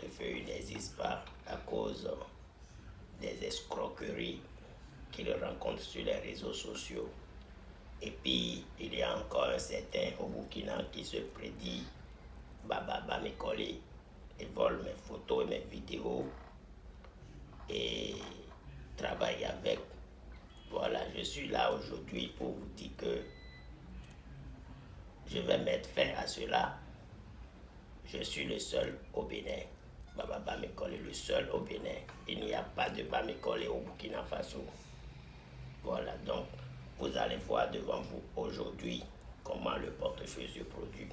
portefeuille n'existe pas à cause des escroqueries qu'il rencontre sur les réseaux sociaux. Et puis, il y a encore un certain au Burkina qui se prédit Baba Bamikole. Il vole mes photos et mes vidéos et travaille avec. Voilà, je suis là aujourd'hui pour vous dire que je vais mettre fin à cela. Je suis le seul au Bénin. Baba Bamikole est le seul au Bénin. Il n'y a pas de Bamikole au Burkina Faso. Voilà, donc vous allez voir devant vous aujourd'hui comment le portefeuille se produit.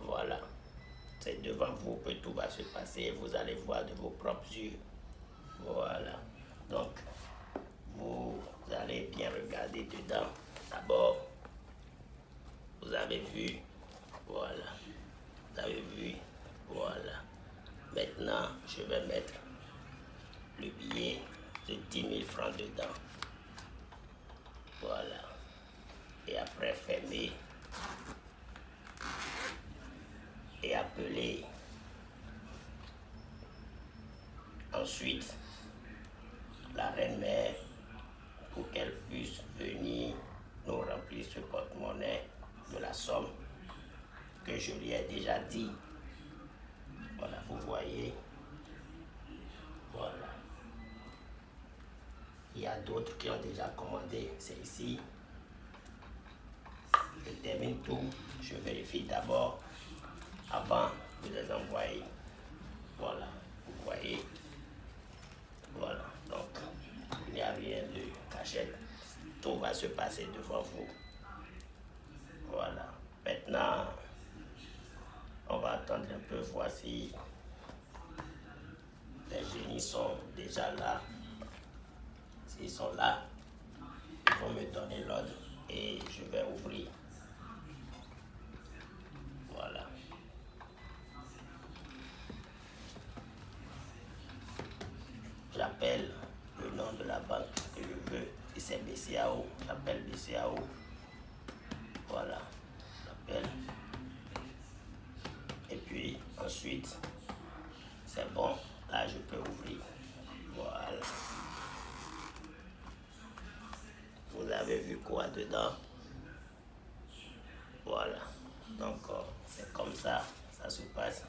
Voilà, c'est devant vous que tout va se passer. Vous allez voir de vos propres yeux. Voilà, donc vous allez bien regarder dedans. D'abord, vous avez vu, voilà, vous avez vu, voilà. Maintenant, je vais mettre le billet de 10 000 francs dedans. Voilà. Et après fermer. Et appeler. Ensuite, la reine-mère pour qu'elle puisse venir nous remplir ce porte-monnaie de la somme que je lui ai déjà dit. Voilà, vous voyez. Voilà. Il y a d'autres qui ont déjà commandé. C'est ici. Je termine tout. Je vérifie d'abord avant de les envoyer. Voilà. Vous voyez. Voilà. Donc, il n'y a rien de caché. Tout va se passer devant vous. Voilà. Maintenant, on va attendre un peu, voici les génies sont déjà là. S'ils sont là, ils vont me donner l'ordre et je vais ouvrir. Voilà. J'appelle le nom de la banque que je veux. C'est BCAO. J'appelle BCAO. Ensuite, c'est bon. Là, je peux ouvrir. Voilà. Vous avez vu quoi dedans? Voilà. Donc, euh, c'est comme ça, ça se passe.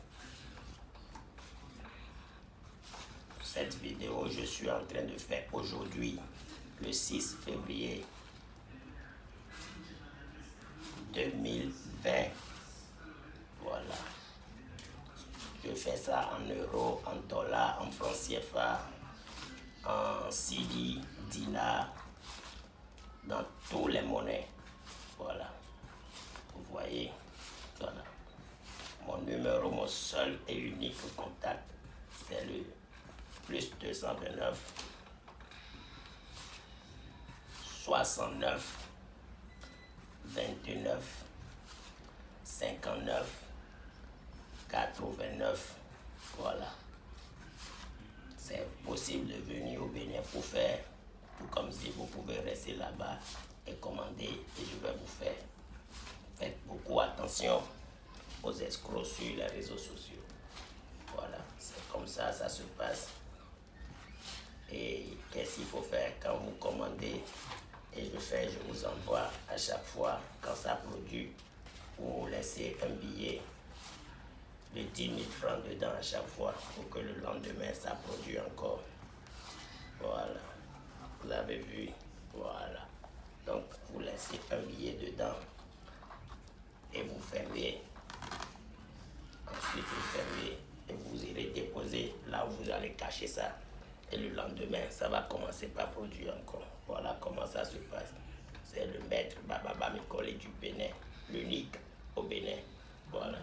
Cette vidéo, je suis en train de faire aujourd'hui, le 6 février 2020. Voilà. Je fais ça en euros, en dollars, en francs CFA, en CD, dinars, dans tous les monnaies. Voilà. Vous voyez. Voilà. Mon numéro, mon seul et unique contact, c'est le plus 229 69 29 59 89. Voilà. C'est possible de venir au Bénin pour faire, tout comme si vous pouvez rester là-bas et commander et je vais vous faire. Faites beaucoup attention aux escrocs sur les réseaux sociaux. Voilà, c'est comme ça, ça se passe. Et qu'est-ce qu'il faut faire quand vous commandez et je fais, je vous envoie à chaque fois quand ça produit, vous laissez un billet de 10 000 francs dedans à chaque fois pour que le lendemain ça produit encore. Voilà. Vous avez vu Voilà. Donc vous laissez un billet dedans et vous fermez. Ensuite vous fermez et vous irez déposer là où vous allez cacher ça. Et le lendemain, ça va commencer par produire encore. Voilà comment ça se passe. C'est le maître Baba Mikole du Bénin, l'unique au Bénin. Voilà.